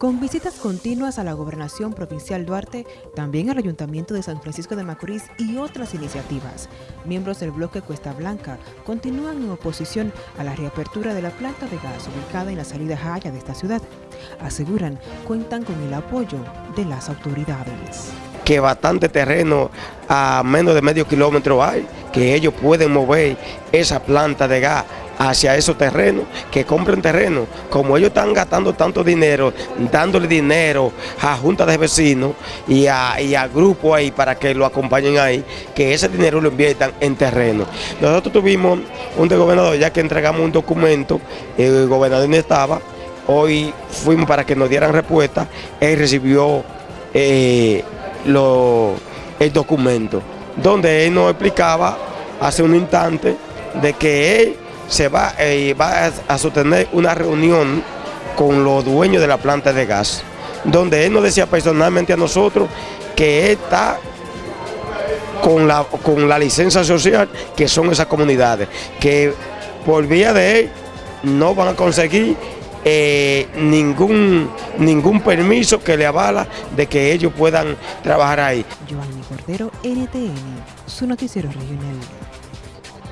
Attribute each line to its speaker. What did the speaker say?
Speaker 1: Con visitas continuas a la Gobernación Provincial Duarte, también al Ayuntamiento de San Francisco de Macorís y otras iniciativas, miembros del bloque Cuesta Blanca continúan en oposición a la reapertura de la planta de gas ubicada en la salida Jaya de esta ciudad. Aseguran cuentan con el apoyo de las autoridades.
Speaker 2: Que bastante terreno a menos de medio kilómetro hay, que ellos pueden mover esa planta de gas hacia esos terrenos, que compren terreno. Como ellos están gastando tanto dinero, dándole dinero a juntas de vecinos y a, y grupos ahí para que lo acompañen ahí, que ese dinero lo inviertan en terreno. Nosotros tuvimos un gobernador, ya que entregamos un documento, el gobernador no estaba, hoy fuimos para que nos dieran respuesta, él recibió eh, el documento, donde él nos explicaba hace un instante de que él se va, eh, va a sostener una reunión con los dueños de la planta de gas, donde él nos decía personalmente a nosotros que está con la, con la licencia social que son esas comunidades, que por vía de él no van a conseguir eh, ningún, ningún permiso que le avala de que ellos puedan trabajar ahí.
Speaker 1: Cordero, NTN, su noticiero regional.